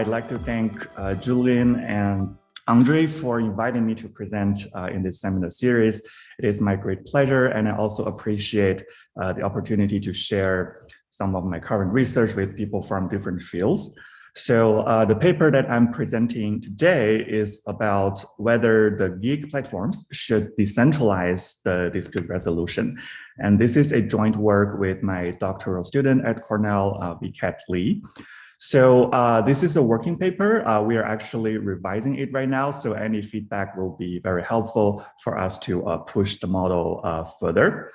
I'd like to thank uh, Julian and Andre for inviting me to present uh, in this seminar series. It is my great pleasure, and I also appreciate uh, the opportunity to share some of my current research with people from different fields. So uh, the paper that I'm presenting today is about whether the gig platforms should decentralize the dispute resolution. And this is a joint work with my doctoral student at Cornell, uh, Vicat Lee. So uh, this is a working paper. Uh, we are actually revising it right now. So any feedback will be very helpful for us to uh, push the model uh, further.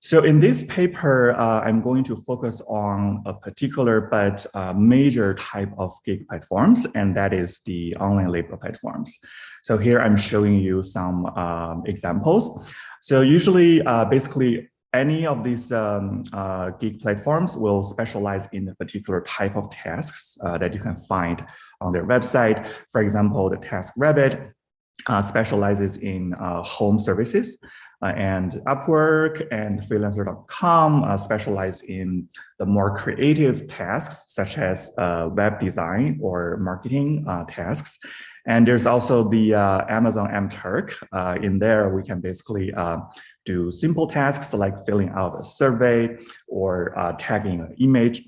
So in this paper, uh, I'm going to focus on a particular but uh, major type of gig platforms, and that is the online labor platforms. So here I'm showing you some um, examples. So usually, basically, any of these um, uh, gig platforms will specialize in a particular type of tasks uh, that you can find on their website. For example, the TaskRabbit uh, specializes in uh, home services uh, and Upwork and freelancer.com uh, specialize in the more creative tasks such as web design or marketing tasks. And there's also the uh, Amazon MTurk. Uh, in there, we can basically uh, do simple tasks like filling out a survey or uh, tagging an image.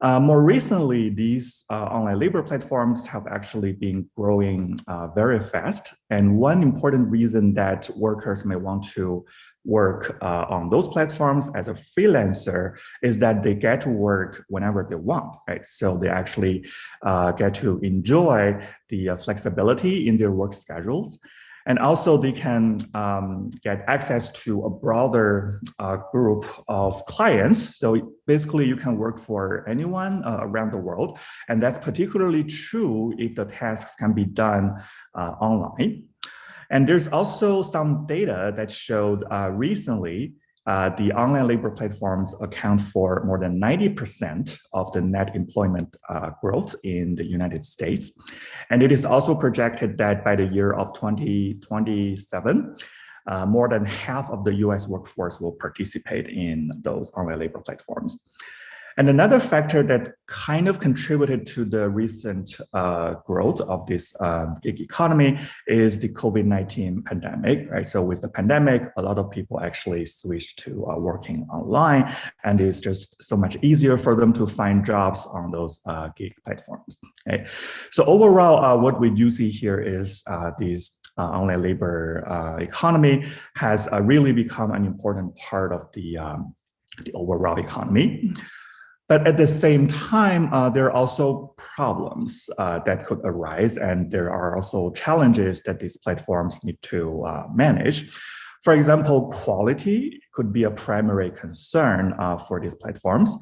Uh, more recently, these uh, online labor platforms have actually been growing very fast. And one important reason that workers may want to work uh, on those platforms as a freelancer is that they get to work whenever they want, right? So they actually uh, get to enjoy the uh, flexibility in their work schedules. And also they can um, get access to a broader uh, group of clients. So basically you can work for anyone uh, around the world. And that's particularly true if the tasks can be done uh, online. And there's also some data that showed uh, recently uh, the online labor platforms account for more than 90% of the net employment uh, growth in the United States. And it is also projected that by the year of 2027, uh, more than half of the US workforce will participate in those online labor platforms. And another factor that kind of contributed to the recent uh, growth of this uh, gig economy is the COVID-19 pandemic, right? So with the pandemic, a lot of people actually switched to uh, working online and it's just so much easier for them to find jobs on those uh, gig platforms, okay? So overall, uh, what we do see here is uh, these uh, online labor economy has really become an important part of the, um, the overall economy. But at the same time, uh, there are also problems uh, that could arise, and there are also challenges that these platforms need to uh, manage. For example, quality could be a primary concern uh, for these platforms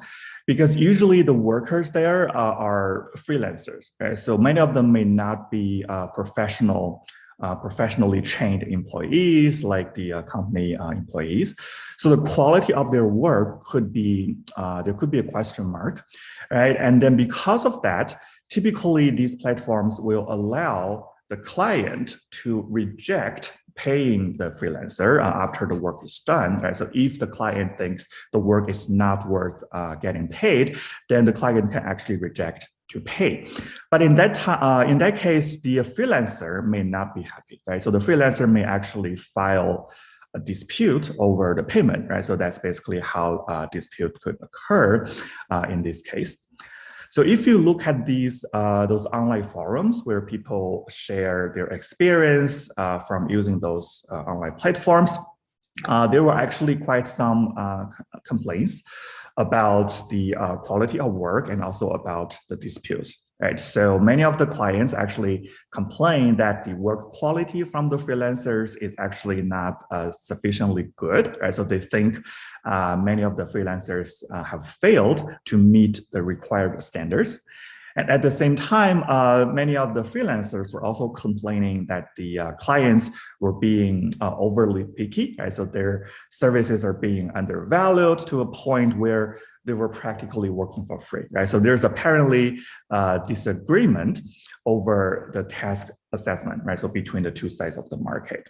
because usually the workers there uh, are freelancers. Right? So many of them may not be uh, professional uh, professionally trained employees like the uh, company uh, employees. So the quality of their work could be, uh, there could be a question mark, right? And then because of that, typically these platforms will allow the client to reject paying the freelancer uh, after the work is done, right? So if the client thinks the work is not worth uh, getting paid, then the client can actually reject to pay. But in that uh, in that case, the freelancer may not be happy, right? So the freelancer may actually file a dispute over the payment, right? So that's basically how a uh, dispute could occur uh, in this case. So if you look at these uh, those online forums where people share their experience uh, from using those uh, online platforms, uh, there were actually quite some complaints about the uh, quality of work and also about the disputes. Right. So many of the clients actually complain that the work quality from the freelancers is actually not uh, sufficiently good. Right. So they think uh, many of the freelancers uh, have failed to meet the required standards. And at the same time, uh, many of the freelancers were also complaining that the uh, clients were being uh, overly picky. Right? So their services are being undervalued to a point where they were practically working for free. Right? So there's apparently uh, disagreement over the task assessment, right? So between the two sides of the market.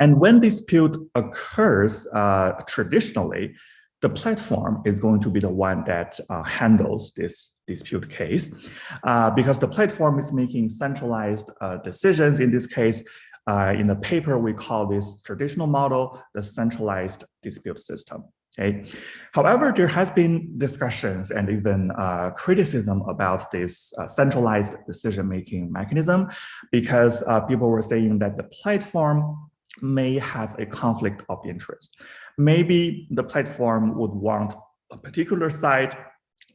And when dispute occurs uh, traditionally, the platform is going to be the one that uh, handles this dispute case uh, because the platform is making centralized uh, decisions. In this case, uh, in the paper, we call this traditional model the centralized dispute system. Okay. However, there has been discussions and even uh, criticism about this uh, centralized decision-making mechanism because uh, people were saying that the platform may have a conflict of interest. Maybe the platform would want a particular side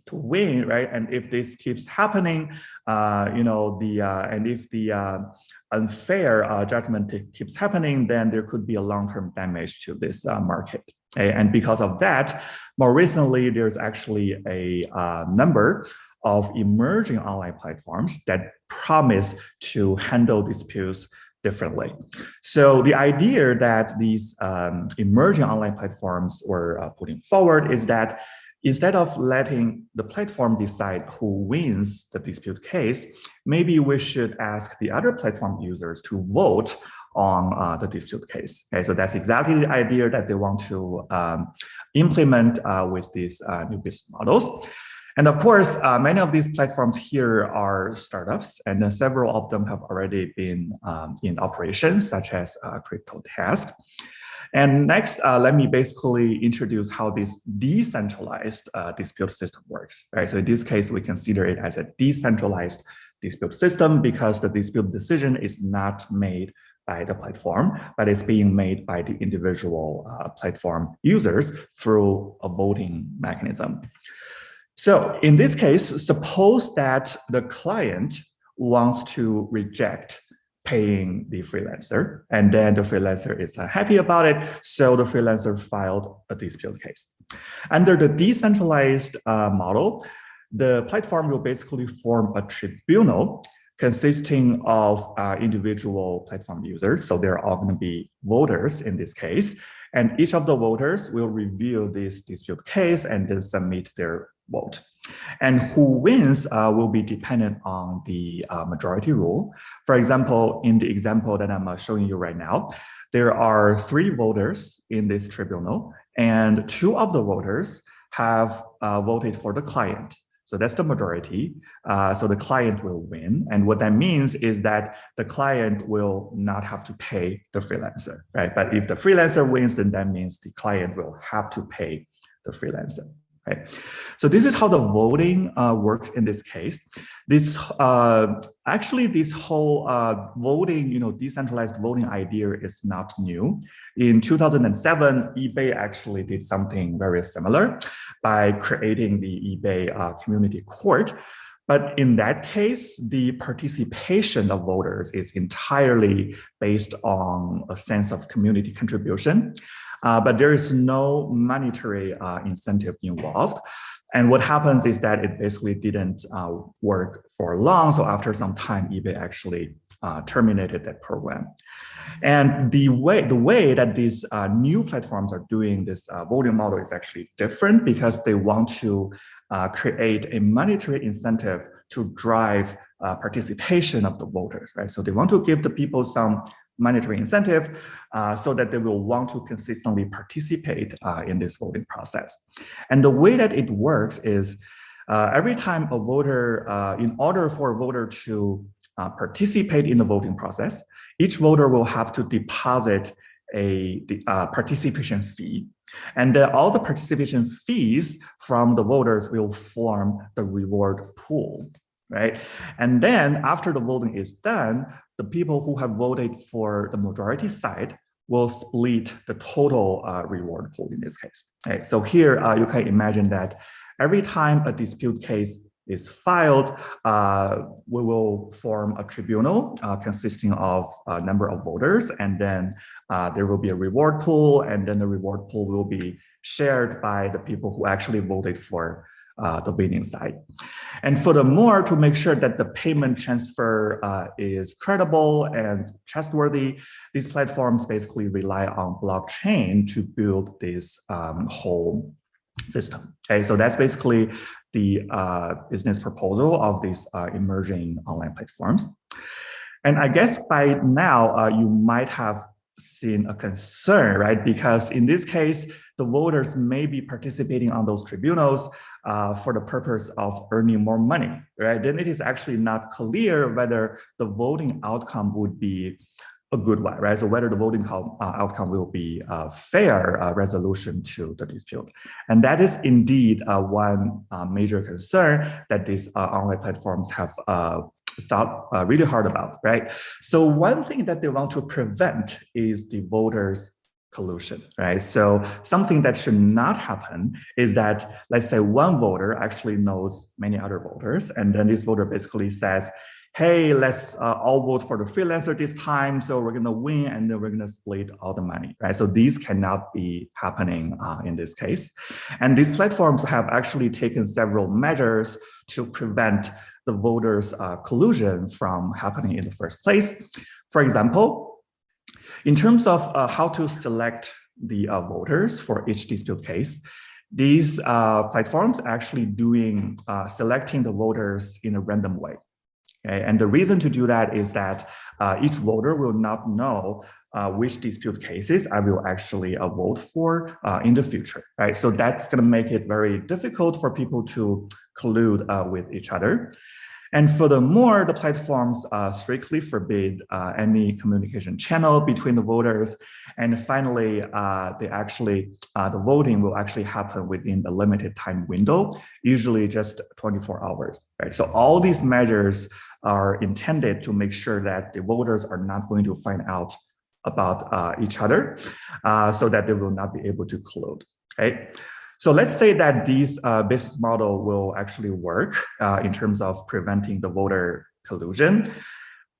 to win, right? And if this keeps happening, uh, you know, the uh, and if the uh, unfair uh, judgment keeps happening, then there could be a long-term damage to this uh, market. And because of that, more recently, there's actually a uh, number of emerging online platforms that promise to handle disputes differently. So the idea that these um, emerging online platforms were uh, putting forward is that instead of letting the platform decide who wins the dispute case, maybe we should ask the other platform users to vote on uh, the dispute case. Okay, so that's exactly the idea that they want to um, implement uh, with these uh, new business models. And of course, uh, many of these platforms here are startups, and several of them have already been um, in operation, such as uh, CryptoTask. And next, uh, let me basically introduce how this decentralized uh, dispute system works. Right. So in this case, we consider it as a decentralized dispute system because the dispute decision is not made by the platform, but it's being made by the individual uh, platform users through a voting mechanism. So in this case, suppose that the client wants to reject paying the freelancer, and then the freelancer is unhappy about it, so the freelancer filed a dispute case. Under the decentralized uh, model, the platform will basically form a tribunal consisting of uh, individual platform users. So they're all going to be voters in this case. And each of the voters will review this dispute case and then submit their vote. And who wins uh, will be dependent on the uh, majority rule. For example, in the example that I'm uh, showing you right now, there are three voters in this tribunal, and two of the voters have uh, voted for the client. So that's the majority. Uh, so the client will win. And what that means is that the client will not have to pay the freelancer, right? But if the freelancer wins, then that means the client will have to pay the freelancer. Okay, so this is how the voting uh, works in this case. This uh, actually this whole uh, voting, you know, decentralized voting idea is not new. In 2007, eBay actually did something very similar by creating the eBay uh, Community Court. But in that case, the participation of voters is entirely based on a sense of community contribution. Uh, but there is no monetary uh, incentive involved. And what happens is that it basically didn't uh, work for long. So after some time, eBay actually uh, terminated that program. And the way the way that these uh, new platforms are doing this uh, voting model is actually different because they want to create a monetary incentive to drive participation of the voters, right? So they want to give the people some monetary incentive uh, so that they will want to consistently participate uh, in this voting process. And the way that it works is uh, every time a voter, uh, in order for a voter to uh, participate in the voting process, each voter will have to deposit a uh, participation fee. And all the participation fees from the voters will form the reward pool right? And then after the voting is done, the people who have voted for the majority side will split the total uh, reward pool in this case. Okay, so here uh, you can imagine that every time a dispute case is filed, uh, we will form a tribunal uh, consisting of a number of voters, and then uh, there will be a reward pool, and then the reward pool will be shared by the people who actually voted for uh, the winning side. And furthermore, to make sure that the payment transfer uh, is credible and trustworthy, these platforms basically rely on blockchain to build this um, whole system. Okay, so that's basically the uh, business proposal of these uh, emerging online platforms. And I guess by now uh, you might have seen a concern, right? Because in this case, the voters may be participating on those tribunals, uh, for the purpose of earning more money, right? Then it is actually not clear whether the voting outcome would be a good one, right? So whether the voting uh, outcome will be a fair uh, resolution to the dispute. And that is indeed uh, one major concern that these online platforms have thought really hard about, right? So one thing that they want to prevent is the voters collusion, right? So something that should not happen is that, let's say one voter actually knows many other voters, and then this voter basically says, hey, let's uh, all vote for the freelancer this time. So we're going to win and then we're going to split all the money, right? So these cannot be happening uh, in this case. And these platforms have actually taken several measures to prevent the voters uh, collusion from happening in the first place. For example, in terms of uh, how to select the uh, voters for each dispute case, these uh, platforms actually doing selecting the voters in a random way. Okay? And the reason to do that is that uh, each voter will not know uh, which dispute cases I will actually uh, vote for uh, in the future, right? So that's going to make it very difficult for people to collude uh, with each other. And furthermore, the platforms uh, strictly forbid uh, any communication channel between the voters. And finally, uh, they actually uh, the voting will actually happen within a limited time window, usually just 24 hours. Right. So all these measures are intended to make sure that the voters are not going to find out about uh, each other, uh, so that they will not be able to collude. Okay. So let's say that this uh, business model will actually work uh, in terms of preventing the voter collusion.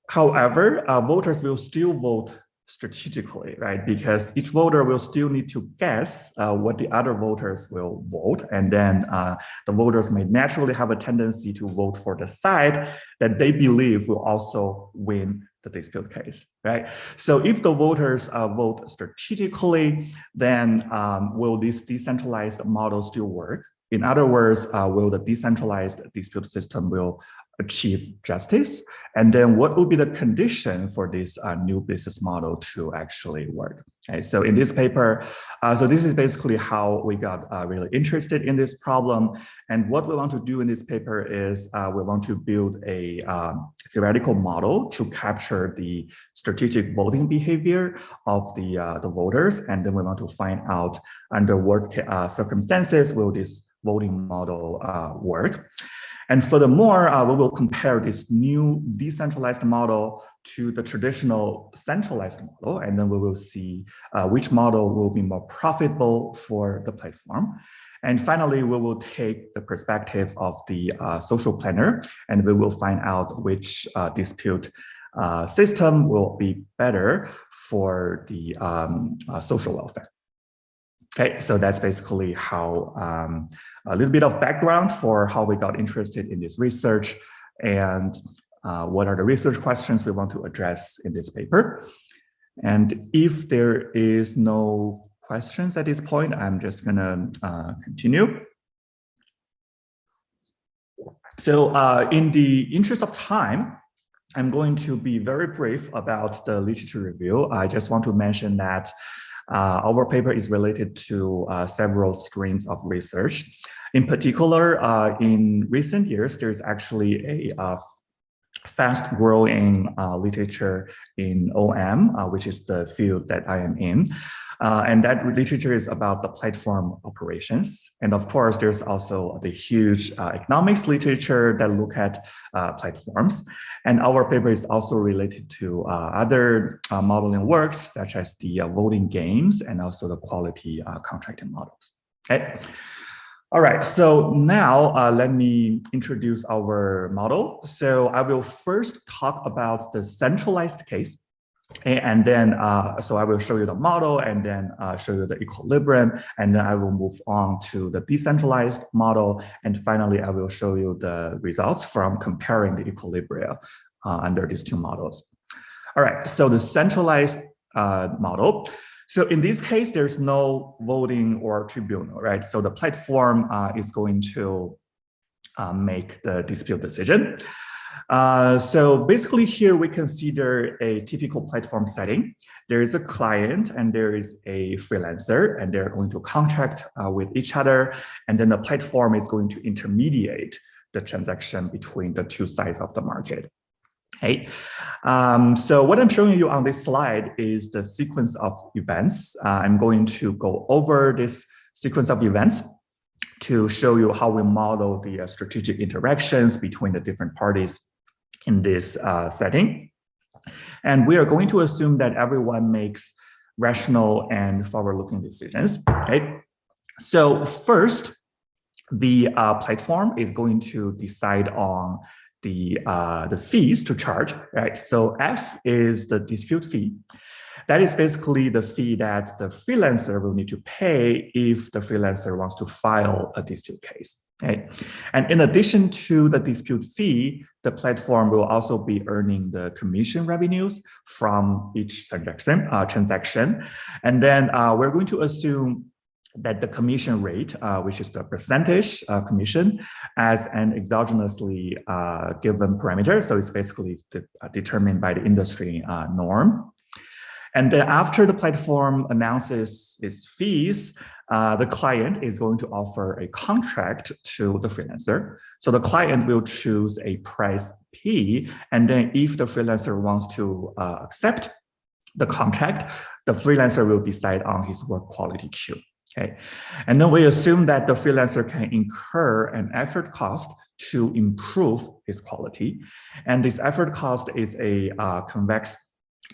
However, uh, voters will still vote strategically, right? Because each voter will still need to guess uh, what the other voters will vote. And then uh, the voters may naturally have a tendency to vote for the side that they believe will also win the dispute case, right? So if the voters uh, vote strategically, then um, will this decentralized model still work? In other words, uh, will the decentralized dispute system will achieve justice? And then what would be the condition for this uh, new business model to actually work? Okay, so in this paper, uh, so this is basically how we got uh, really interested in this problem. And what we want to do in this paper is uh, we want to build a um, theoretical model to capture the strategic voting behavior of the, uh, the voters. And then we want to find out under what uh, circumstances will this voting model work. And furthermore, uh, we will compare this new decentralized model to the traditional centralized model, and then we will see uh, which model will be more profitable for the platform. And finally, we will take the perspective of the uh, social planner, and we will find out which uh, dispute uh, system will be better for the um, uh, social welfare. Okay, so that's basically how um, a little bit of background for how we got interested in this research and uh, what are the research questions we want to address in this paper. And if there is no questions at this point, I'm just gonna uh, continue. So uh, in the interest of time, I'm going to be very brief about the literature review. I just want to mention that uh, our paper is related to uh, several streams of research. In particular, uh, in recent years, there's actually a fast growing uh, literature in OM, uh, which is the field that I am in. Uh, and that literature is about the platform operations. And of course, there's also the huge uh, economics literature that look at uh, platforms. And our paper is also related to uh, other uh, modeling works, such as the uh, voting games and also the quality contracting models. Okay. All right, so now uh, let me introduce our model. So I will first talk about the centralized case. And then, uh, so I will show you the model and then uh, show you the equilibrium. And then I will move on to the decentralized model. And finally, I will show you the results from comparing the equilibria uh, under these two models. All right, so the centralized uh, model. So in this case, there's no voting or tribunal, right? So the platform uh, is going to uh, make the dispute decision. Uh, so basically here we consider a typical platform setting. There is a client and there is a freelancer and they're going to contract uh, with each other. And then the platform is going to intermediate the transaction between the two sides of the market. Okay, um, so what I'm showing you on this slide is the sequence of events. Uh, I'm going to go over this sequence of events to show you how we model the uh, strategic interactions between the different parties in this uh, setting. And we are going to assume that everyone makes rational and forward-looking decisions, right? So first, the uh, platform is going to decide on the, uh, the fees to charge, right? So F is the dispute fee. That is basically the fee that the freelancer will need to pay if the freelancer wants to file a dispute case. And in addition to the dispute fee, the platform will also be earning the commission revenues from each transaction. Uh, transaction. And then uh, we're going to assume that the commission rate, uh, which is the percentage uh, commission, as an exogenously uh, given parameter. So it's basically de uh, determined by the industry uh, norm. And then after the platform announces its fees, uh, the client is going to offer a contract to the freelancer. So the client will choose a price P. And then if the freelancer wants to uh, accept the contract, the freelancer will decide on his work quality Q. Okay. And then we assume that the freelancer can incur an effort cost to improve his quality. And this effort cost is a uh, convex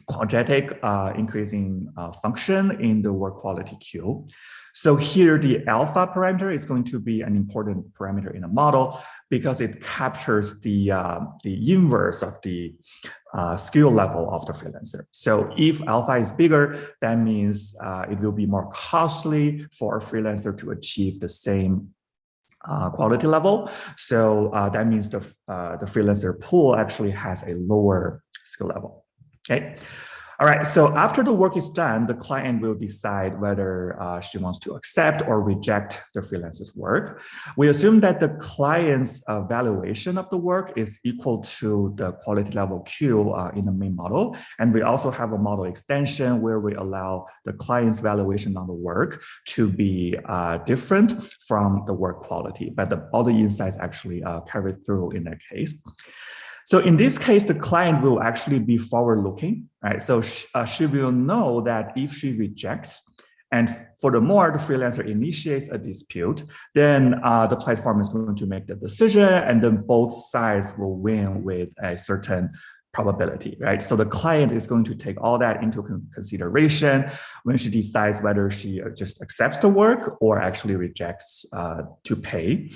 quadratic uh, increasing uh, function in the work quality Q. So here the alpha parameter is going to be an important parameter in the model because it captures the, uh, the inverse of the uh, skill level of the freelancer. So if alpha is bigger, that means uh, it will be more costly for a freelancer to achieve the same uh, quality level. So uh, that means the, uh, the freelancer pool actually has a lower skill level. Okay. All right, so after the work is done, the client will decide whether uh, she wants to accept or reject the freelancer's work. We assume that the client's uh, valuation of the work is equal to the quality level Q uh, in the main model. And we also have a model extension where we allow the client's valuation on the work to be uh, different from the work quality, but the, all the insights actually uh, carry through in that case. So in this case, the client will actually be forward-looking, right? So she, uh, she will know that if she rejects, and furthermore, the freelancer initiates a dispute, then uh, the platform is going to make the decision, and then both sides will win with a certain probability, right? So the client is going to take all that into consideration when she decides whether she uh, just accepts the work or actually rejects uh, to pay.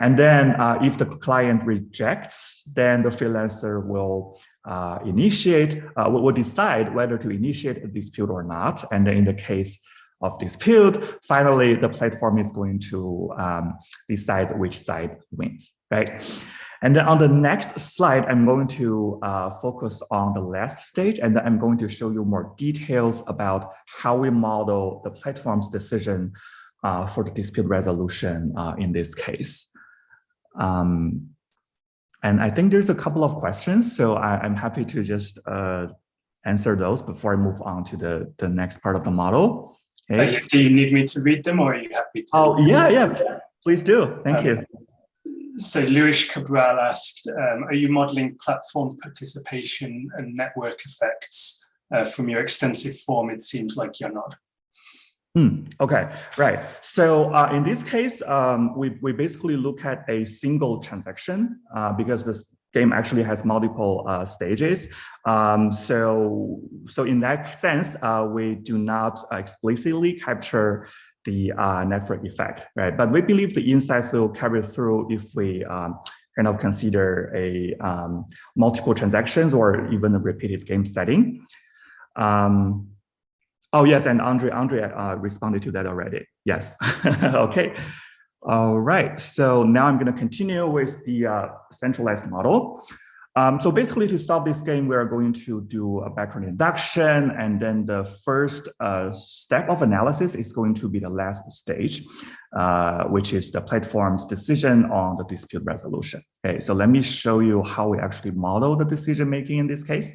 And then uh, if the client rejects, then the freelancer will uh, initiate, uh, will decide whether to initiate a dispute or not. And then in the case of dispute, finally, the platform is going to um, decide which side wins, right? And then on the next slide, I'm going to uh, focus on the last stage, and then I'm going to show you more details about how we model the platform's decision uh, for the dispute resolution uh, in this case. Um, and I think there's a couple of questions, so I, am happy to just uh, answer those before I move on to the, the next part of the model. Okay. do you need me to read them or are you happy to? Oh, yeah, yeah, please do. Thank um, you so Luis Cabral asked, um, are you modeling platform participation and network effects? Uh, from your extensive form, it seems like you're not. Hmm, okay, right. So uh, in this case, um, we, we basically look at a single transaction uh, because this game actually has multiple uh, stages. Um, so, so in that sense, uh, we do not explicitly capture the uh, network effect, right? But we believe the insights will carry through if we um, kind of consider a um, multiple transactions or even a repeated game setting. Um, oh yes, and Andre Andre uh, responded to that already. Yes. okay. All right. So now I'm going to continue with the uh, centralized model. Um, so basically to solve this game, we are going to do a backward induction and then the first uh, step of analysis is going to be the last stage, uh, which is the platform's decision on the dispute resolution. Okay, so let me show you how we actually model the decision making in this case.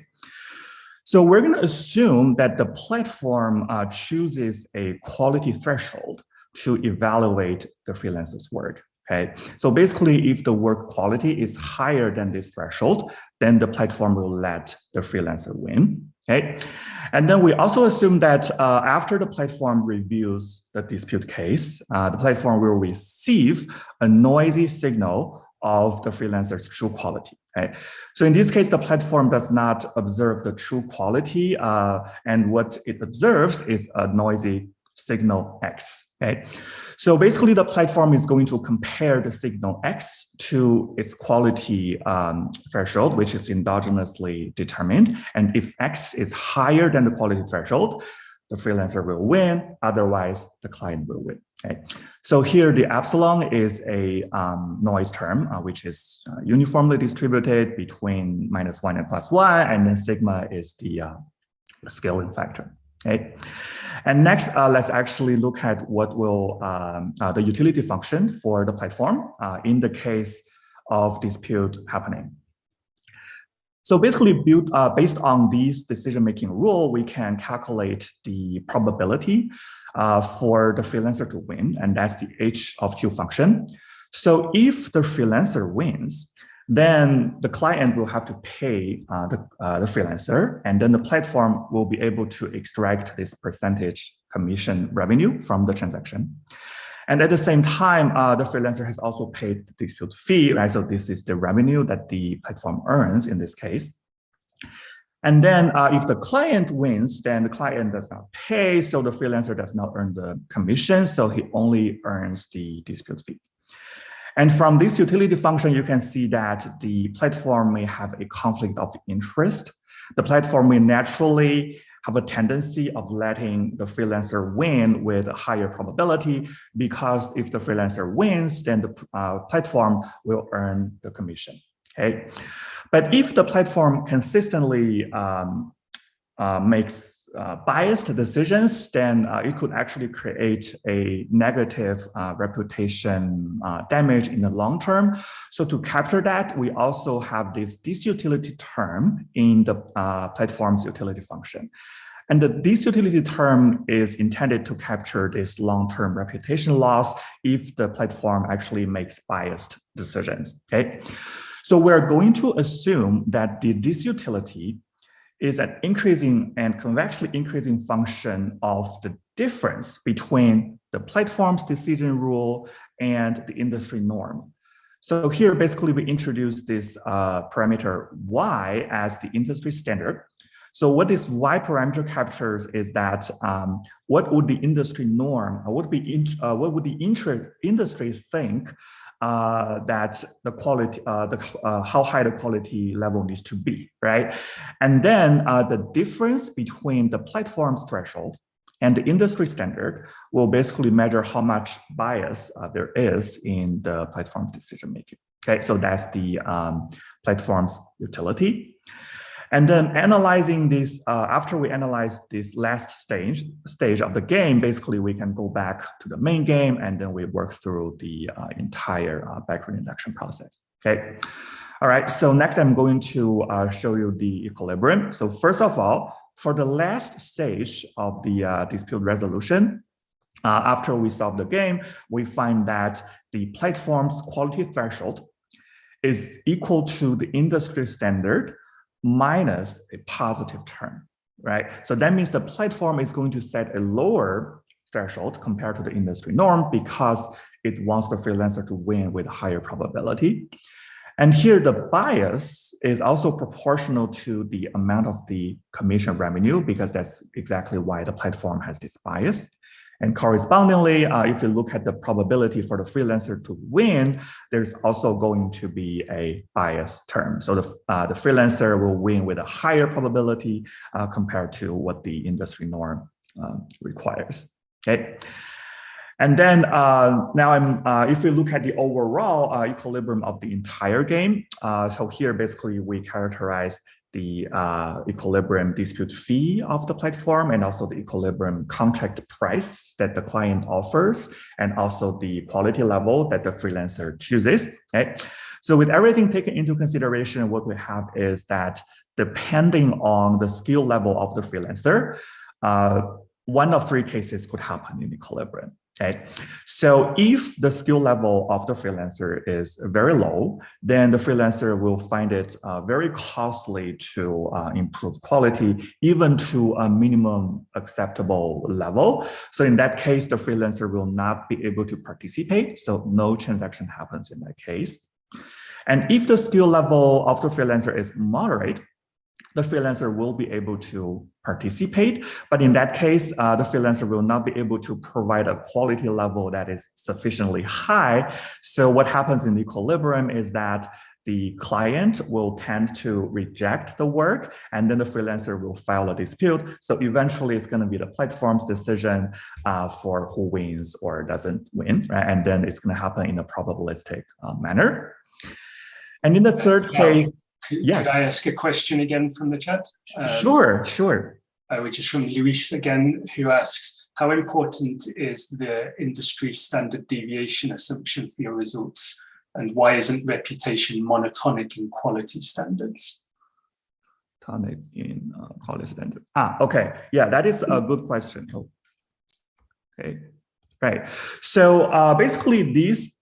So we're going to assume that the platform uh, chooses a quality threshold to evaluate the freelancer's work. Okay, so basically, if the work quality is higher than this threshold, then the platform will let the freelancer win. Okay, and then we also assume that uh, after the platform reviews the dispute case, uh, the platform will receive a noisy signal of the freelancer's true quality. Okay? So in this case, the platform does not observe the true quality, uh, and what it observes is a noisy signal X. Okay, so basically the platform is going to compare the signal X to its quality um, threshold, which is endogenously determined. And if X is higher than the quality threshold, the freelancer will win, otherwise the client will win. Okay, so here the epsilon is a um, noise term, uh, which is uh, uniformly distributed between minus one and plus one, and then sigma is the uh, scaling factor. Okay. And next, uh, let's actually look at what will um, uh, the utility function for the platform uh, in the case of dispute happening. So basically, build, uh, based on these decision-making rule, we can calculate the probability uh, for the freelancer to win, and that's the H of Q function. So if the freelancer wins, then the client will have to pay uh, the, uh, the freelancer, and then the platform will be able to extract this percentage commission revenue from the transaction. And at the same time, uh, the freelancer has also paid the dispute fee, right? So this is the revenue that the platform earns in this case. And then uh, if the client wins, then the client does not pay, so the freelancer does not earn the commission, so he only earns the dispute fee. And from this utility function, you can see that the platform may have a conflict of interest. The platform may naturally have a tendency of letting the freelancer win with a higher probability because if the freelancer wins, then the uh, platform will earn the commission. Okay, but if the platform consistently um, uh, makes uh, biased decisions, then uh, it could actually create a negative uh, reputation uh, damage in the long term. So to capture that, we also have this disutility term in the uh, platform's utility function. And the disutility term is intended to capture this long-term reputation loss if the platform actually makes biased decisions, okay? So we're going to assume that the disutility is an increasing and convexly increasing function of the difference between the platform's decision rule and the industry norm. So here, basically, we introduce this uh, parameter y as the industry standard. So what this y parameter captures is that um, what would the industry norm, what would be uh, what would the industry think uh, that the quality, uh, the uh, how high the quality level needs to be, right? And then uh, the difference between the platform's threshold and the industry standard will basically measure how much bias uh, there is in the platform's decision making. Okay, so that's the um, platform's utility. And then analyzing this, uh, after we analyze this last stage, stage of the game, basically we can go back to the main game and then we work through the uh, entire uh, backward induction process, okay? All right, so next I'm going to uh, show you the equilibrium. So first of all, for the last stage of the uh, dispute resolution, uh, after we solve the game, we find that the platform's quality threshold is equal to the industry standard minus a positive term, right? So that means the platform is going to set a lower threshold compared to the industry norm because it wants the freelancer to win with a higher probability. And here the bias is also proportional to the amount of the commission revenue because that's exactly why the platform has this bias. And correspondingly, uh, if you look at the probability for the freelancer to win, there's also going to be a bias term. So the, uh, the freelancer will win with a higher probability uh, compared to what the industry norm um, requires. Okay. And then uh, now I'm, uh, if we look at the overall uh, equilibrium of the entire game, uh, so here basically we characterize the uh, equilibrium dispute fee of the platform and also the equilibrium contract price that the client offers and also the quality level that the freelancer chooses. Okay? So with everything taken into consideration, what we have is that depending on the skill level of the freelancer, uh, one of three cases could happen in equilibrium. Okay, so if the skill level of the freelancer is very low, then the freelancer will find it uh, very costly to uh, improve quality, even to a minimum acceptable level. So in that case, the freelancer will not be able to participate. So no transaction happens in that case. And if the skill level of the freelancer is moderate, the freelancer will be able to participate. But in that case, uh, the freelancer will not be able to provide a quality level that is sufficiently high. So what happens in the equilibrium is that the client will tend to reject the work and then the freelancer will file a dispute. So eventually it's going to be the platform's decision uh, for who wins or doesn't win. Right? And then it's going to happen in a probabilistic uh, manner. And in the third case, could, yes. could, I ask a question again from the chat? Um, sure, sure. Uh, which is from Luis again, who asks, how important is the industry standard deviation assumption for your results? And why isn't reputation monotonic in quality standards? Tonic in uh, quality standards. Ah, okay. Yeah, that is a good question. Okay, right. So uh, basically these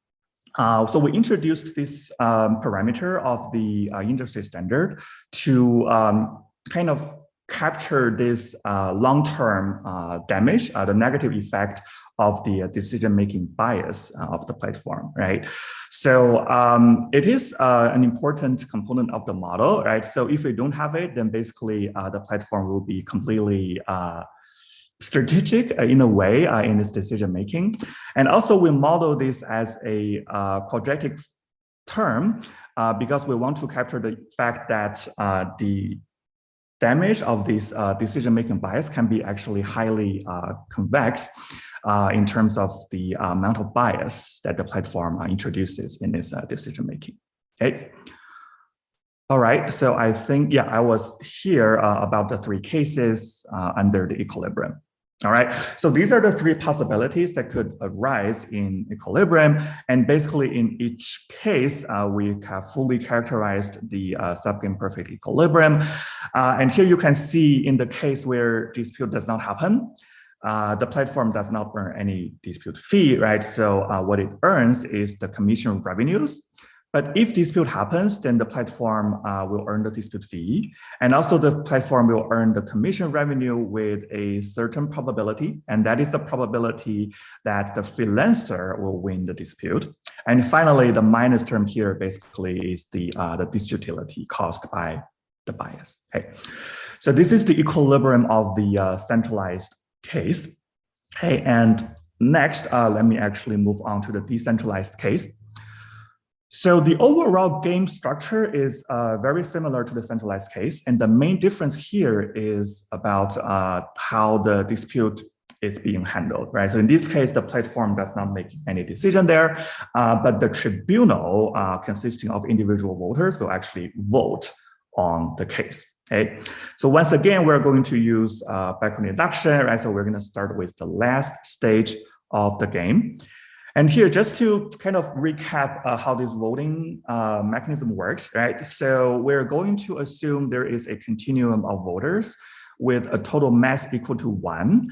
uh, so we introduced this um, parameter of the uh, industry standard to um, kind of capture this uh, long-term uh, damage, uh, the negative effect of the uh, decision-making bias of the platform, right? So um, it is an important component of the model, right? So if we don't have it, then basically the platform will be completely strategic uh, in a way uh, in its decision making. And also we model this as a uh, quadratic term uh, because we want to capture the fact that uh, the damage of this uh, decision making bias can be actually highly convex in terms of the amount of bias that the platform introduces in its decision making. Okay. All right, so I think, yeah, I was here about the three cases under the equilibrium. All right, so these are the three possibilities that could arise in equilibrium. And basically in each case, uh, we have fully characterized the uh, subgame perfect equilibrium. Uh, and here you can see in the case where dispute does not happen, uh, the platform does not earn any dispute fee, right? So uh, what it earns is the commission revenues but if dispute happens, then the platform uh, will earn the dispute fee. And also the platform will earn the commission revenue with a certain probability. And that is the probability that the freelancer will win the dispute. And finally, the minus term here basically is the, uh, the disutility caused by the bias. Okay. So this is the equilibrium of the uh, centralized case. Okay, and next, uh, let me actually move on to the decentralized case. So the overall game structure is uh, very similar to the centralized case. And the main difference here is about uh, how the dispute is being handled, right? So in this case, the platform does not make any decision there, uh, but the tribunal uh, consisting of individual voters will actually vote on the case. Okay, so once again, we're going to use uh, backward induction, right? So we're going to start with the last stage of the game. And here, just to kind of recap uh, how this voting uh, mechanism works, right? So we're going to assume there is a continuum of voters with a total mass equal to one.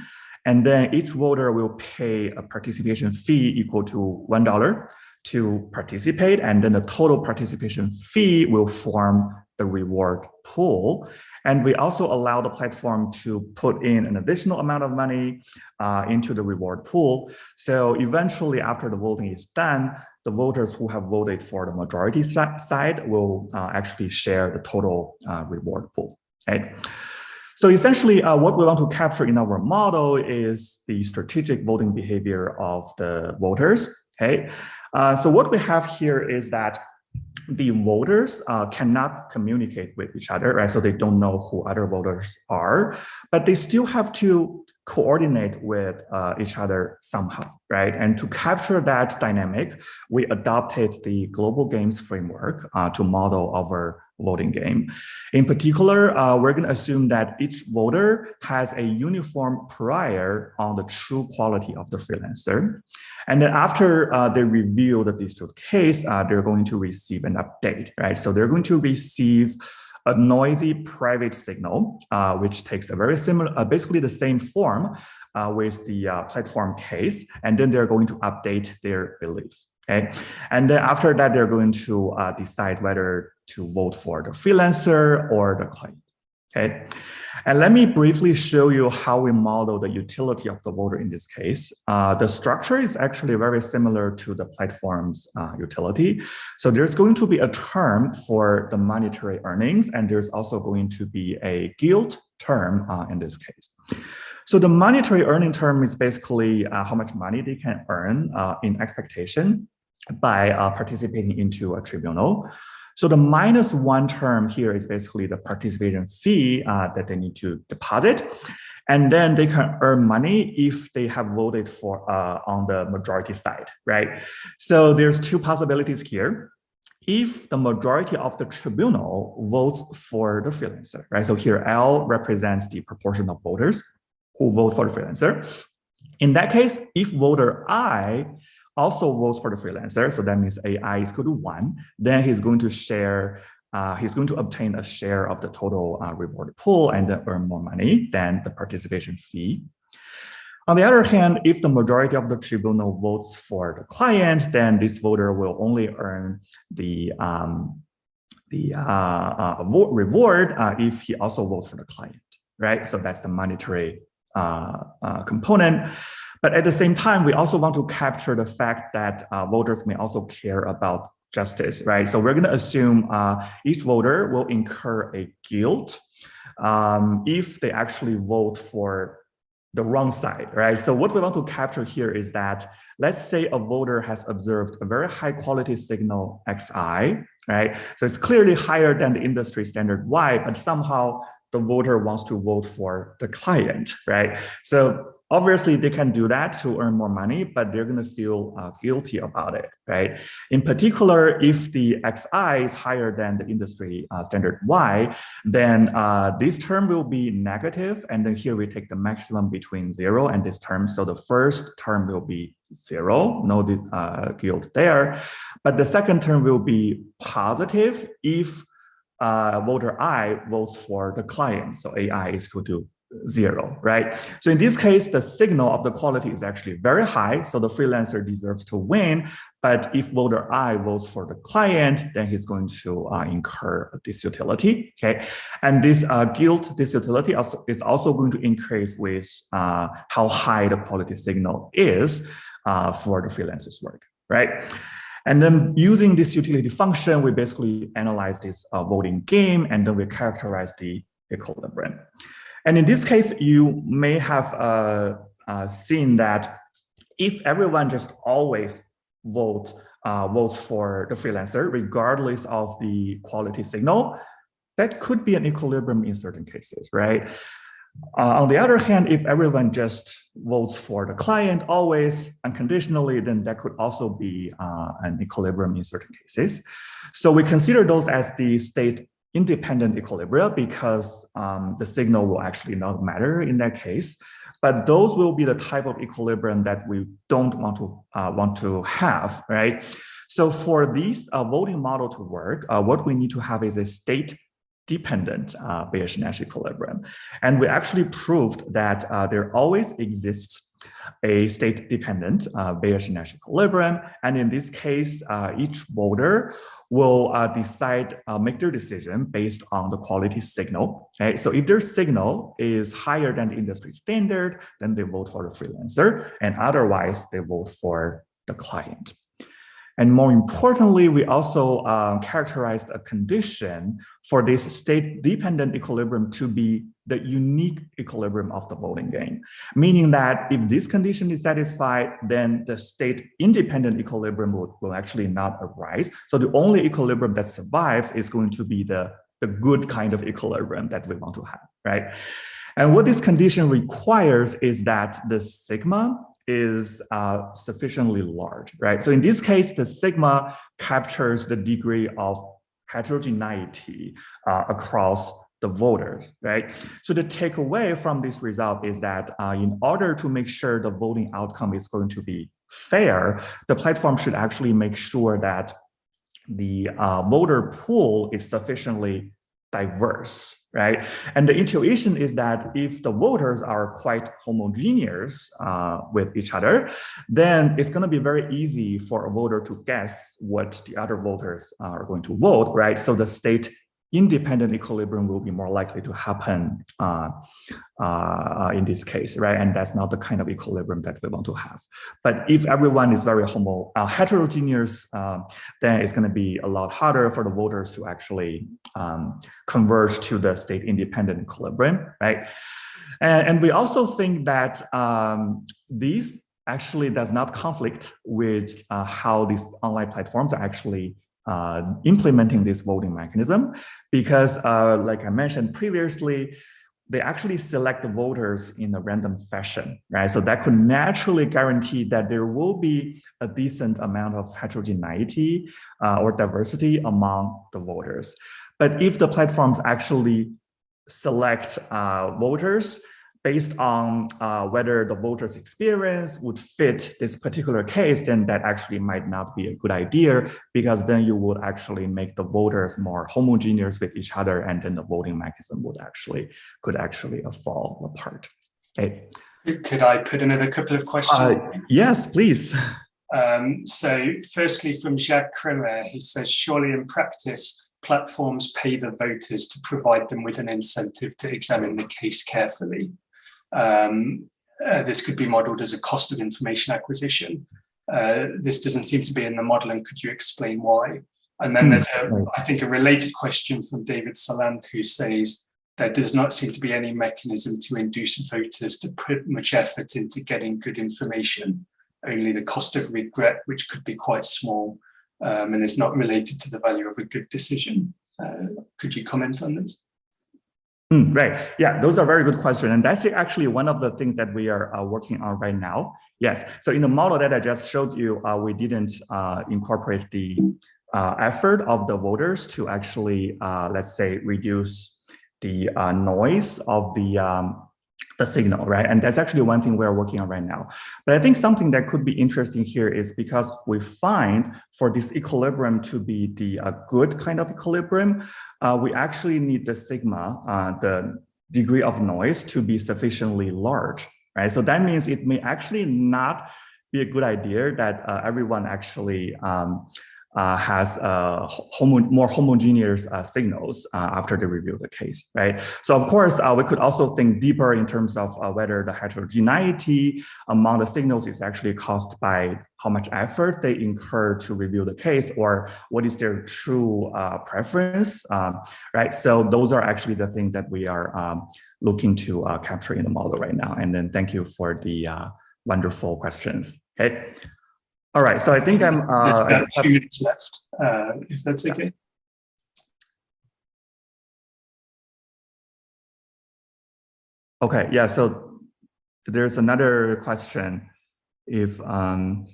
And then each voter will pay a participation fee equal to $1 to participate. And then the total participation fee will form the reward pool. And we also allow the platform to put in an additional amount of money uh, into the reward pool. So eventually, after the voting is done, the voters who have voted for the majority side will uh, actually share the total uh, reward pool. Okay. So essentially, uh, what we want to capture in our model is the strategic voting behavior of the voters. Okay. Uh, so what we have here is that the voters uh, cannot communicate with each other, right? So they don't know who other voters are, but they still have to coordinate with uh, each other somehow, right? And to capture that dynamic, we adopted the global games framework uh, to model our voting game. In particular, uh, we're going to assume that each voter has a uniform prior on the true quality of the freelancer. And then after uh, they review the dispute case, uh, they're going to receive an update, right? So they're going to receive a noisy private signal, uh, which takes a very similar, uh, basically the same form uh, with the platform case, and then they're going to update their beliefs. Okay, and then after that, they're going to decide whether to vote for the freelancer or the client. Okay, and let me briefly show you how we model the utility of the voter in this case. Uh, the structure is actually very similar to the platform's uh, utility. So there's going to be a term for the monetary earnings, and there's also going to be a guilt term uh, in this case. So the monetary earning term is basically uh, how much money they can earn uh, in expectation by uh, participating into a tribunal. So the minus one term here is basically the participation fee uh, that they need to deposit. And then they can earn money if they have voted for uh, on the majority side, right? So there's two possibilities here. If the majority of the tribunal votes for the freelancer, right? So here L represents the proportion of voters who vote for the freelancer. In that case, if voter I also votes for the freelancer, so that means AI is equal to one, then he's going to share, uh, he's going to obtain a share of the total uh, reward pool and earn more money than the participation fee. On the other hand, if the majority of the tribunal votes for the client, then this voter will only earn the um, the uh, uh, reward uh, if he also votes for the client, right? So that's the monetary uh, uh, component. But at the same time, we also want to capture the fact that uh, voters may also care about justice, right? So we're going to assume uh, each voter will incur a guilt um, if they actually vote for the wrong side, right? So what we want to capture here is that, let's say a voter has observed a very high quality signal XI, right? So it's clearly higher than the industry standard Y, but somehow the voter wants to vote for the client, right? So obviously they can do that to earn more money, but they're going to feel uh, guilty about it, right? In particular, if the XI is higher than the industry uh, standard Y, then uh, this term will be negative, and then here we take the maximum between zero and this term. So the first term will be zero, no uh, guilt there, but the second term will be positive if uh, voter I votes for the client. So AI is equal to zero, right? So in this case, the signal of the quality is actually very high. So the freelancer deserves to win. But if voter I votes for the client, then he's going to uh, incur this utility, okay? And this uh, guilt disutility also is also going to increase with uh, how high the quality signal is uh, for the freelancer's work, right? And then using this utility function, we basically analyze this uh, voting game and then we characterize the equilibrium. And in this case, you may have uh, uh, seen that if everyone just always vote, uh, votes for the freelancer, regardless of the quality signal, that could be an equilibrium in certain cases, right? Uh, on the other hand, if everyone just votes for the client always unconditionally, then that could also be uh, an equilibrium in certain cases. So we consider those as the state independent equilibria because um, the signal will actually not matter in that case. But those will be the type of equilibrium that we don't want to uh, want to have, right? So for this uh, voting model to work, uh, what we need to have is a state dependent uh, Bayesian-Nash equilibrium. And we actually proved that uh, there always exists a state-dependent uh, Bayesian-Nash equilibrium. And in this case, uh, each voter will uh, decide, uh, make their decision based on the quality signal. Okay, so if their signal is higher than the industry standard, then they vote for the freelancer, and otherwise they vote for the client. And more importantly, we also um, characterized a condition for this state-dependent equilibrium to be the unique equilibrium of the voting game, meaning that if this condition is satisfied, then the state independent equilibrium will, will actually not arise. So the only equilibrium that survives is going to be the, the good kind of equilibrium that we want to have, right? And what this condition requires is that the sigma is uh, sufficiently large, right? So in this case, the sigma captures the degree of heterogeneity uh, across the voters, right? So the takeaway from this result is that uh, in order to make sure the voting outcome is going to be fair, the platform should actually make sure that the uh, voter pool is sufficiently diverse, right? And the intuition is that if the voters are quite homogeneous uh, with each other, then it's going to be very easy for a voter to guess what the other voters are going to vote, right? So the state independent equilibrium will be more likely to happen uh, uh, in this case, right? And that's not the kind of equilibrium that we want to have. But if everyone is very homo uh, heterogeneous, um, then it's going to be a lot harder for the voters to actually um, converge to the state independent equilibrium, right? And, and we also think that um, these actually does not conflict with uh, how these online platforms are actually uh, implementing this voting mechanism because uh, like I mentioned previously, they actually select the voters in a random fashion, right? So that could naturally guarantee that there will be a decent amount of heterogeneity uh, or diversity among the voters. But if the platforms actually select uh, voters based on uh, whether the voter's experience would fit this particular case, then that actually might not be a good idea because then you would actually make the voters more homogeneous with each other and then the voting mechanism would actually, could actually fall apart. Okay. Could I put another couple of questions? Uh, yes, please. Um, so firstly from Jacques Cremer, he says, surely in practice, platforms pay the voters to provide them with an incentive to examine the case carefully. Um, uh, this could be modeled as a cost of information acquisition. Uh, this doesn't seem to be in the model, and could you explain why? And then there's, a, hmm. I think, a related question from David Salant, who says there does not seem to be any mechanism to induce voters to put much effort into getting good information, only the cost of regret, which could be quite small um, and is not related to the value of a good decision. Uh, could you comment on this? Mm, right. Yeah, those are very good questions. And that's actually one of the things that we are uh, working on right now. Yes. So in the model that I just showed you, uh, we didn't uh, incorporate the uh, effort of the voters to actually, uh, let's say, reduce the uh, noise of the um, the signal, right? And that's actually one thing we're working on right now. But I think something that could be interesting here is because we find for this equilibrium to be the uh, good kind of equilibrium, uh, we actually need the sigma, uh, the degree of noise to be sufficiently large, right? So that means it may actually not be a good idea that uh, everyone actually um, uh, has uh, homo more homogeneous uh, signals uh, after they review the case, right? So of course, uh, we could also think deeper in terms of uh, whether the heterogeneity among the signals is actually caused by how much effort they incur to review the case or what is their true preference, um, right? So those are actually the things that we are um, looking to capture in the model right now. And then thank you for the wonderful questions, okay? All right, so I think I'm. Uh, There's about two minutes left, uh, if that's yeah. okay. Okay, yeah, so there's another question. If um,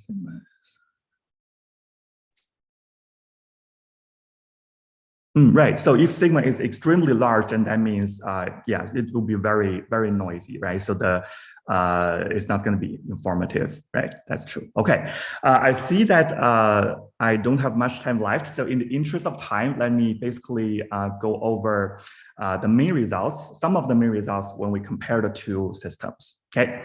Mm, right. So if sigma is extremely large, then that means, uh, yeah, it will be very, very noisy, right? So the uh, it's not going to be informative, right? That's true. Okay. Uh, I see that uh, I don't have much time left. So in the interest of time, let me basically uh, go over uh, the main results, some of the main results when we compare the two systems. Okay.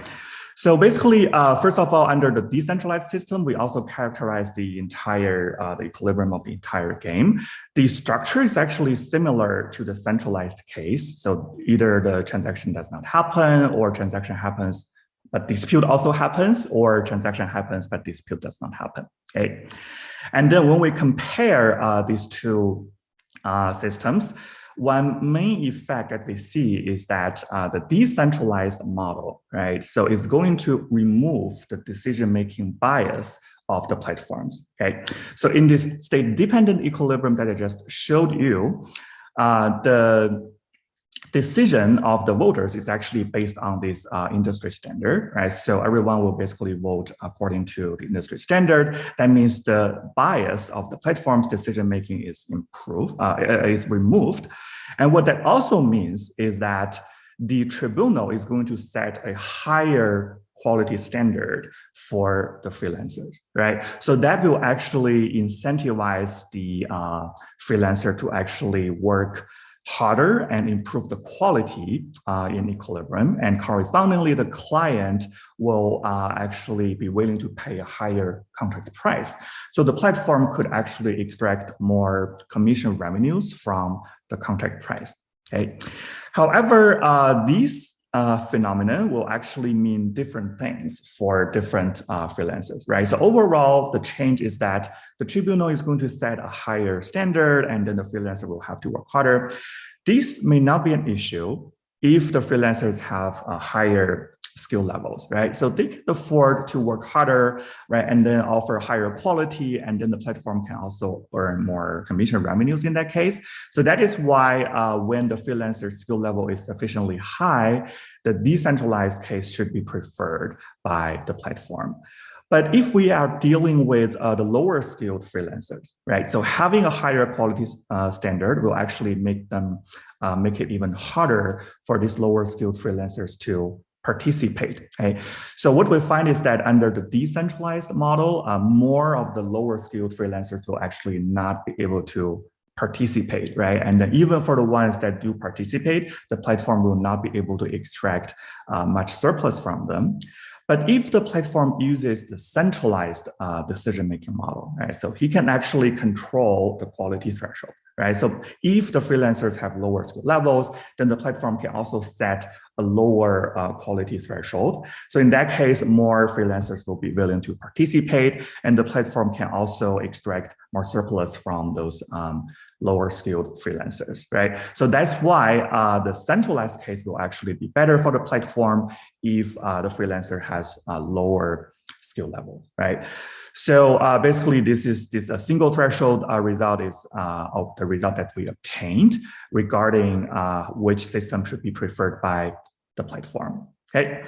So basically, uh, first of all, under the decentralized system, we also characterize the entire uh, the equilibrium of the entire game. The structure is actually similar to the centralized case. So either the transaction does not happen or transaction happens, but dispute also happens or transaction happens, but dispute does not happen. Okay. And then when we compare uh, these two uh, systems, one main effect that we see is that uh, the decentralized model, right? So it's going to remove the decision-making bias of the platforms, okay? So in this state-dependent equilibrium that I just showed you, uh, the decision of the voters is actually based on this uh, industry standard, right? So everyone will basically vote according to the industry standard. That means the bias of the platform's decision making is improved, uh, is removed. And what that also means is that the tribunal is going to set a higher quality standard for the freelancers, right? So that will actually incentivize the uh, freelancer to actually work harder and improve the quality uh, in equilibrium. And correspondingly, the client will uh, actually be willing to pay a higher contract price. So the platform could actually extract more commission revenues from the contract price. Okay. However, uh, these uh, phenomena will actually mean different things for different uh, freelancers, right? So overall, the change is that the tribunal is going to set a higher standard and then the freelancer will have to work harder. This may not be an issue if the freelancers have a higher skill levels, right? So they can afford to work harder, right? And then offer higher quality, and then the platform can also earn more commission revenues in that case. So that is why uh, when the freelancer skill level is sufficiently high, the decentralized case should be preferred by the platform. But if we are dealing with uh, the lower skilled freelancers, right? So having a higher quality uh, standard will actually make them uh, make it even harder for these lower skilled freelancers to participate. Okay? So what we find is that under the decentralized model, uh, more of the lower skilled freelancers will actually not be able to participate, right? And even for the ones that do participate, the platform will not be able to extract uh, much surplus from them. But if the platform uses the centralized uh, decision-making model, right, so he can actually control the quality threshold, right? So if the freelancers have lower skill levels, then the platform can also set a lower uh, quality threshold. So in that case, more freelancers will be willing to participate, and the platform can also extract more surplus from those um, lower skilled freelancers, right? So that's why uh, the centralized case will actually be better for the platform if uh, the freelancer has a lower skill level, right? So uh, basically, this is this a single threshold uh, result is uh, of the result that we obtained regarding uh, which system should be preferred by the platform. Okay.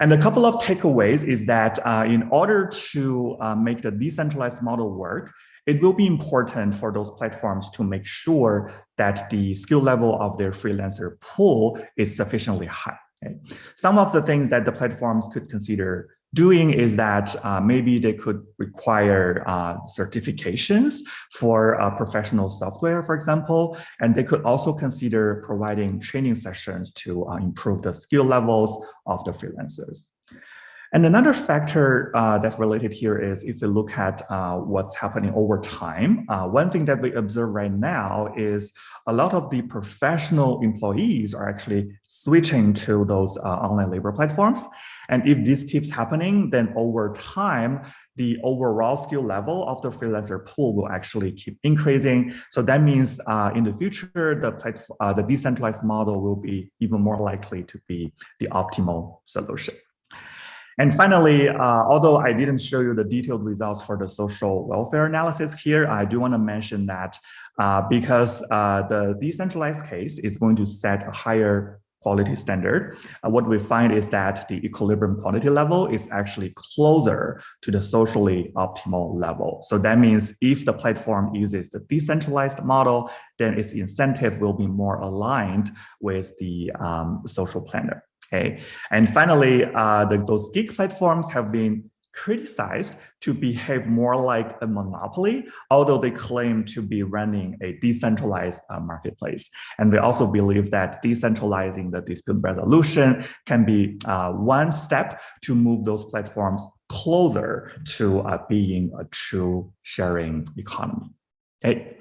And a couple of takeaways is that uh, in order to uh, make the decentralized model work, it will be important for those platforms to make sure that the skill level of their freelancer pool is sufficiently high. Okay? Some of the things that the platforms could consider doing is that uh, maybe they could require uh, certifications for uh, professional software, for example, and they could also consider providing training sessions to uh, improve the skill levels of the freelancers. And another factor uh, that's related here is if we look at uh, what's happening over time, uh, one thing that we observe right now is a lot of the professional employees are actually switching to those uh, online labor platforms. And if this keeps happening, then over time, the overall skill level of the freelancer pool will actually keep increasing. So that means uh, in the future, the, uh, the decentralized model will be even more likely to be the optimal solution. And finally, uh, although I didn't show you the detailed results for the social welfare analysis here, I do want to mention that uh, because uh, the decentralized case is going to set a higher quality standard, uh, what we find is that the equilibrium quality level is actually closer to the socially optimal level. So that means if the platform uses the decentralized model, then its incentive will be more aligned with the um, social planner. Okay, and finally, uh, the, those gig platforms have been criticized to behave more like a monopoly, although they claim to be running a decentralized uh, marketplace. And they also believe that decentralizing the dispute resolution can be uh, one step to move those platforms closer to uh, being a true sharing economy. Okay.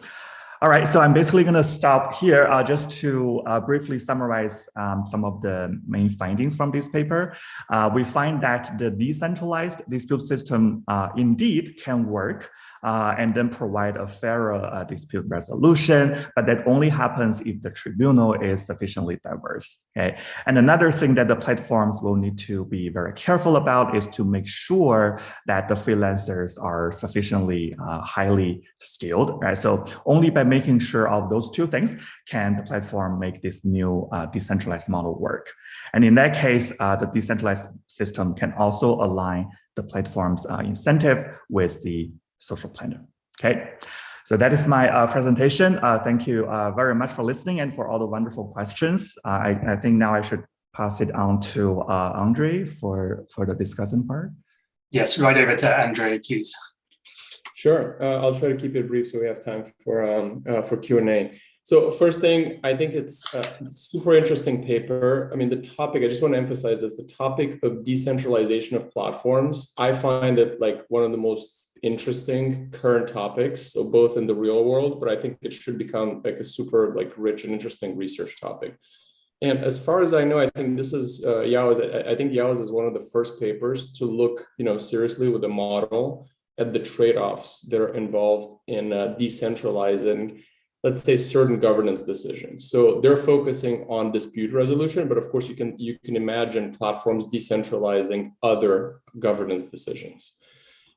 All right, so I'm basically going to stop here uh, just to uh, briefly summarize um, some of the main findings from this paper. Uh, we find that the decentralized dispute system uh, indeed can work uh, and then provide a fairer uh, dispute resolution, but that only happens if the tribunal is sufficiently diverse. Okay, and another thing that the platforms will need to be very careful about is to make sure that the freelancers are sufficiently uh, highly skilled. Right, so only by making sure of those two things can the platform make this new uh, decentralized model work. And in that case, uh, the decentralized system can also align the platform's uh, incentive with the social planner. Okay, so that is my uh, presentation. Uh, thank you uh, very much for listening and for all the wonderful questions. Uh, I, I, think now I should pass it on to uh, Andre for, for the discussion part. Yes, right over to Andre, please. Sure, I'll try to keep it brief so we have time for, um, for Q&A. So first thing, I think it's a super interesting paper. I mean, the topic, I just want to emphasize this, the topic of decentralization of platforms, I find it like one of the most interesting current topics, so both in the real world, but I think it should become like a super like rich and interesting research topic. And as far as I know, I think this is uh, Yao's, I think Yao's is one of the first papers to look, you know, seriously with a model at the trade-offs that are involved in uh, decentralizing let's say certain governance decisions. So they're focusing on dispute resolution, but of course you can you can imagine platforms decentralizing other governance decisions.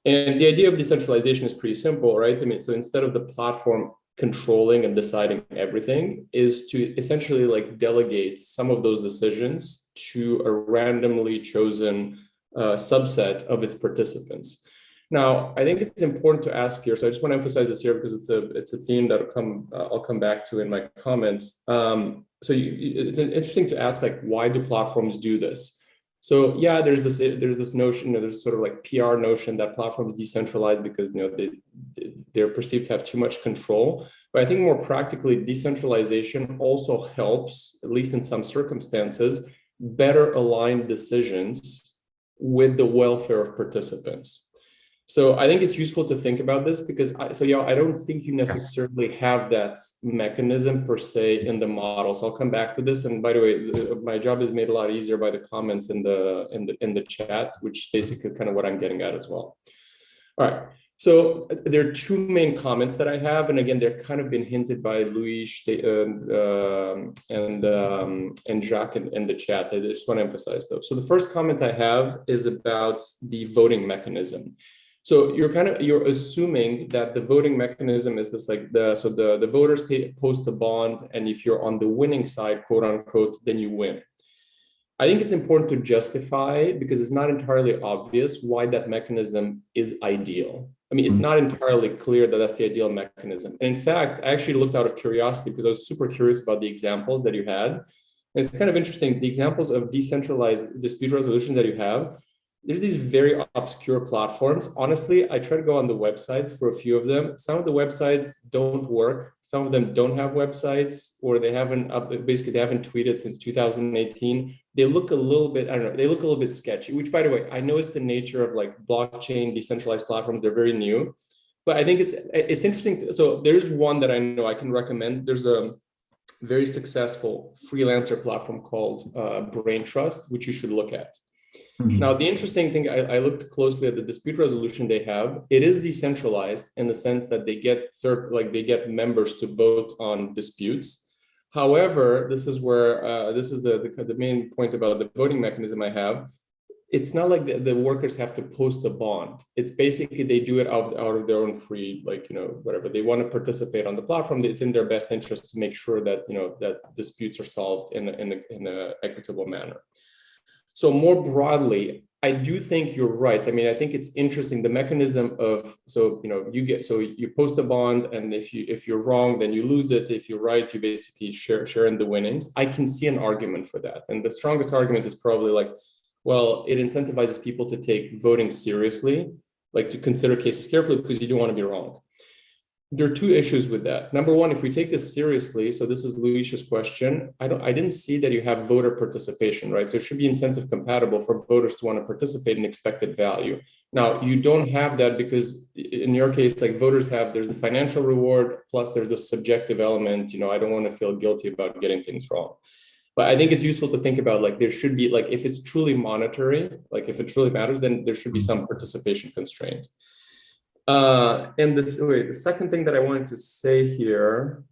And the idea of decentralization is pretty simple, right? I mean, so instead of the platform controlling and deciding everything is to essentially like delegate some of those decisions to a randomly chosen uh, subset of its participants. Now, I think it's important to ask here. So I just want to emphasize this here because it's a it's a theme that I'll come uh, I'll come back to in my comments. Um, so you, it's interesting to ask like why do platforms do this? So yeah, there's this there's this notion, you know, there's sort of like PR notion that platforms decentralize because you know they they're perceived to have too much control. But I think more practically, decentralization also helps, at least in some circumstances, better align decisions with the welfare of participants. So I think it's useful to think about this because I, so yeah, I don't think you necessarily have that mechanism per se in the model. So I'll come back to this. And by the way, my job is made a lot easier by the comments in the in the in the chat, which basically kind of what I'm getting at as well. All right. So there are two main comments that I have, and again, they're kind of been hinted by Luis and uh, and um, and Jacques in, in, the chat. I just want to emphasize those. So the first comment I have is about the voting mechanism. So you're kind of you're assuming that the voting mechanism is this like the so the the voters pay, post a bond, and if you're on the winning side, quote unquote, then you win. I think it's important to justify because it's not entirely obvious why that mechanism is ideal. I mean, it's hmm. not entirely clear that that's the ideal mechanism. And in fact, I actually looked out of curiosity because I was super curious about the examples that you had. And it's kind of interesting. The examples of decentralized dispute resolution that you have there's these very obscure platforms. Honestly, I try to go on the websites for a few of them. Some of the websites don't work. Some of them don't have websites or they haven't up, basically they haven't tweeted since 2018. They look a little bit, I don't know, they look a little bit sketchy, which by the way, I know it's the nature of like blockchain, decentralized platforms. They're very new, but I think it's, it's interesting. So there's one that I know I can recommend. There's a very successful freelancer platform called uh, Braintrust, which you should look at. Mm -hmm. Now, the interesting thing, I, I, looked closely at the dispute resolution they have. It is decentralized in the sense that they get third, like they get members to vote on disputes. However, this is where uh, this is the, the, the main point about the voting mechanism I have. It's not like the, the, workers have to post a bond. It's basically they do it out, out of their own free, like you know, whatever they want to participate on the platform. It's in their best interest to make sure that you know that disputes are solved in in in a equitable manner. So more broadly, I do think you're right. I mean, I think it's interesting the mechanism of so you know you get so you post a bond, and if you if you're wrong, then you lose it. If you're right, you basically share share in the winnings. I can see an argument for that, and the strongest argument is probably like, well, it incentivizes people to take voting seriously, like to consider cases carefully because you don't want to be wrong there are two issues with that. Number one, if we take this seriously, so this is Luis's question, I don't, I didn't see that you have voter participation, right? So it should be incentive compatible for voters to want to participate in expected value. Now, you don't have that because in your case, like voters have, there's the financial reward, plus there's a subjective element, you know, I don't want to feel guilty about getting things wrong. But I think it's useful to think about like there should be like if it's truly monetary, like if it truly matters, then there should be some participation constraints. Uh, and this, wait, the second thing that I wanted to say here,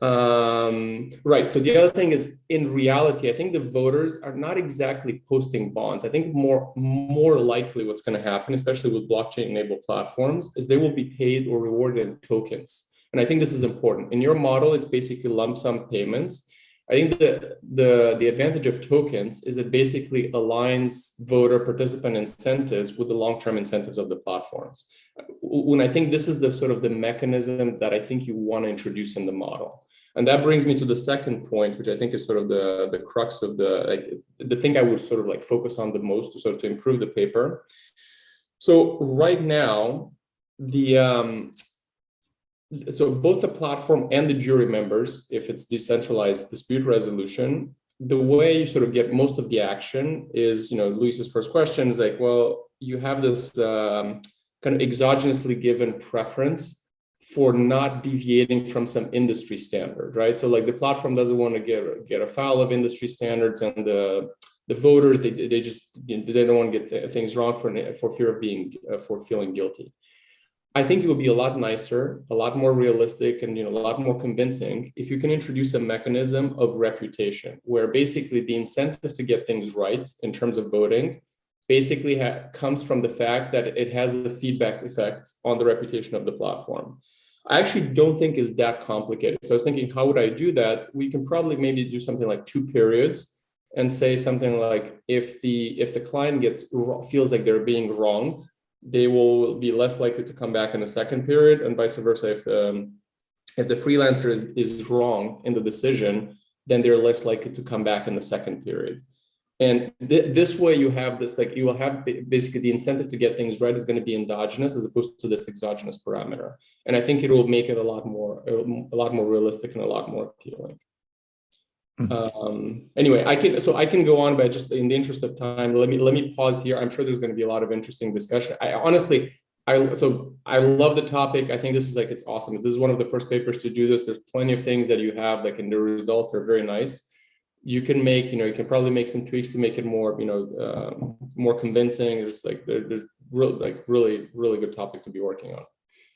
um, right. So the other thing is in reality, I think the voters are not exactly posting bonds. I think more, more likely what's going to happen, especially with blockchain enabled platforms, is they will be paid or rewarded in tokens. And I think this is important. In your model, it's basically lump sum payments. I think the, the, the advantage of tokens is it basically aligns voter participant incentives with the long-term incentives of the platforms. When I think this is the sort of the mechanism that I think you want to introduce in the model. And that brings me to the second point, which I think is sort of the, the crux of the, like, the thing I would sort of like focus on the most to sort of to improve the paper. So right now, the, um, so both the platform and the jury members, if it's decentralized dispute resolution, the way you sort of get most of the action is, you know, Luis's first question is like, well, you have this um, kind of exogenously given preference for not deviating from some industry standard, right? So like the platform doesn't want to get get a foul of industry standards, and the the voters they they just they don't want to get th things wrong for for fear of being uh, for feeling guilty. I think it would be a lot nicer, a lot more realistic, and you know, a lot more convincing if you can introduce a mechanism of reputation, where basically the incentive to get things right in terms of voting basically comes from the fact that it has a feedback effect on the reputation of the platform. I actually don't think is that complicated. So I was thinking, how would I do that? We can probably maybe do something like two periods and say something like if the if the client gets feels like they're being wronged they will be less likely to come back in the second period and vice versa. If the, um, if the freelancer is, is wrong in the decision, then they're less likely to come back in the second period. And th this way you have this, like you will have basically the incentive to get things right is going to be endogenous as opposed to this exogenous parameter. And I think it will make it a lot more, a lot more realistic and a lot more appealing. Mm -hmm. um, anyway, I can so I can go on, but just in the interest of time, let me let me pause here. I'm sure there's going to be a lot of interesting discussion. I honestly, I so I love the topic. I think this is like it's awesome. This is one of the first papers to do this. There's plenty of things that you have that can the results are very nice. You can make, you know, you can probably make some tweaks to make it more, you know, uh, more convincing. There's like there, there's really like really really good topic to be working on.